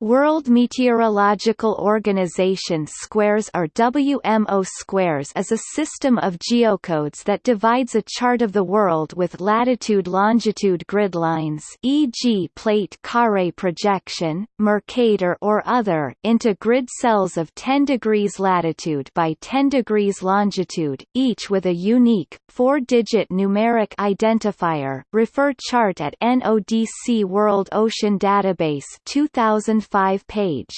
World Meteorological Organization squares or WMO squares is a system of geocodes that divides a chart of the world with latitude-longitude grid lines e.g. plate carrée projection, Mercator or other into grid cells of 10 degrees latitude by 10 degrees longitude, each with a unique, four-digit numeric identifier refer chart at NODC World Ocean Database 2000 5 page.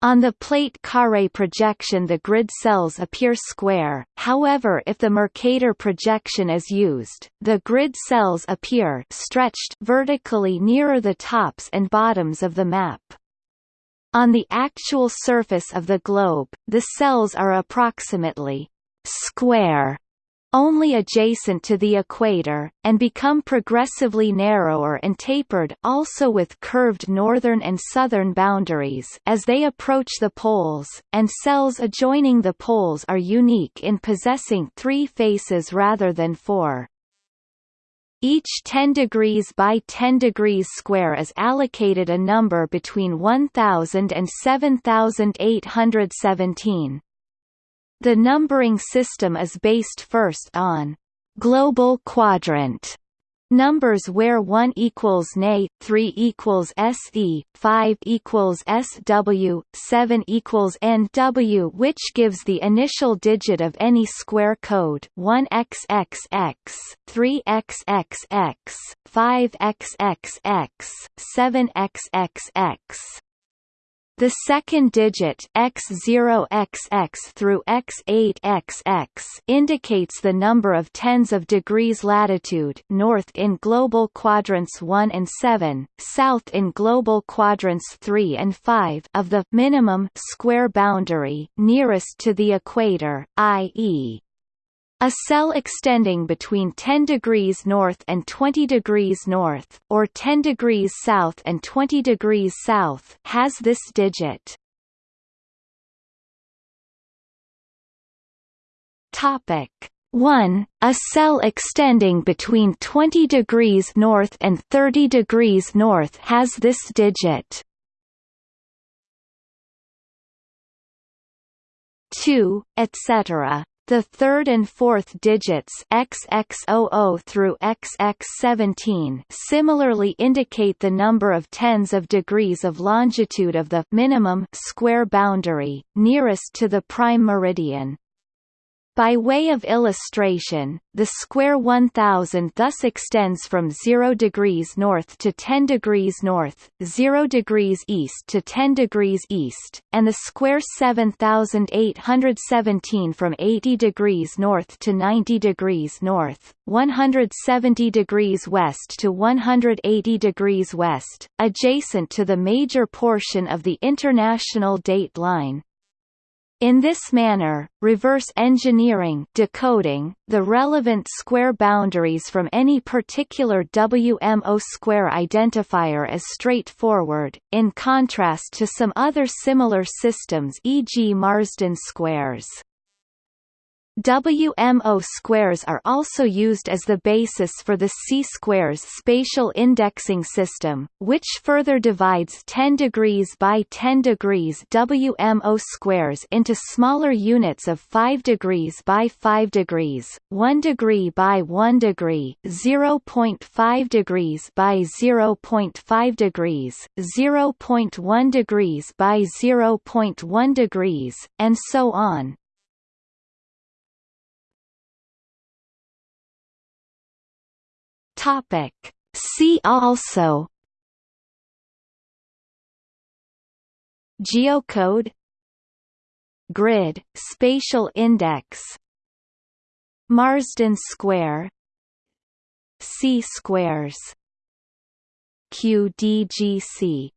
On the plate carrée projection the grid cells appear square, however if the Mercator projection is used, the grid cells appear stretched vertically nearer the tops and bottoms of the map. On the actual surface of the globe, the cells are approximately square only adjacent to the equator, and become progressively narrower and tapered also with curved northern and southern boundaries as they approach the poles, and cells adjoining the poles are unique in possessing three faces rather than four. Each 10 degrees by 10 degrees square is allocated a number between 1000 and 7817. The numbering system is based first on global quadrant numbers where 1 equals NA, 3 equals SE, 5 equals SW, 7 equals NW which gives the initial digit of any square code 1XXX, 3XXX, 5XXX, 7XXX. The second digit x0xx through x8xx indicates the number of tens of degrees latitude north in global quadrants 1 and 7, south in global quadrants 3 and 5 of the minimum square boundary nearest to the equator, i.e. A cell extending between 10 degrees north and 20 degrees north, or 10 degrees south and 20 degrees south, has this digit. Topic 1. A cell extending between 20 degrees north and 30 degrees north has this digit. 2, etc. The third and fourth digits XX00 through XX17 similarly indicate the number of tens of degrees of longitude of the minimum square boundary nearest to the prime meridian. By way of illustration, the square 1000 thus extends from 0 degrees north to 10 degrees north, 0 degrees east to 10 degrees east, and the square 7817 from 80 degrees north to 90 degrees north, 170 degrees west to 180 degrees west, adjacent to the major portion of the international date line. In this manner, reverse engineering decoding, the relevant square boundaries from any particular WMO square identifier is straightforward, in contrast to some other similar systems e.g. Marsden squares. WMO squares are also used as the basis for the C-squares spatial indexing system, which further divides 10 degrees by 10 degrees WMO squares into smaller units of 5 degrees by 5 degrees, 1 degree by 1 degree, 0.5 degrees by 0.5 degrees, 0.1 degrees by 0.1 degrees, and so on. Topic. See also. Geocode. Grid, spatial index. Marsden square. C-squares QDGC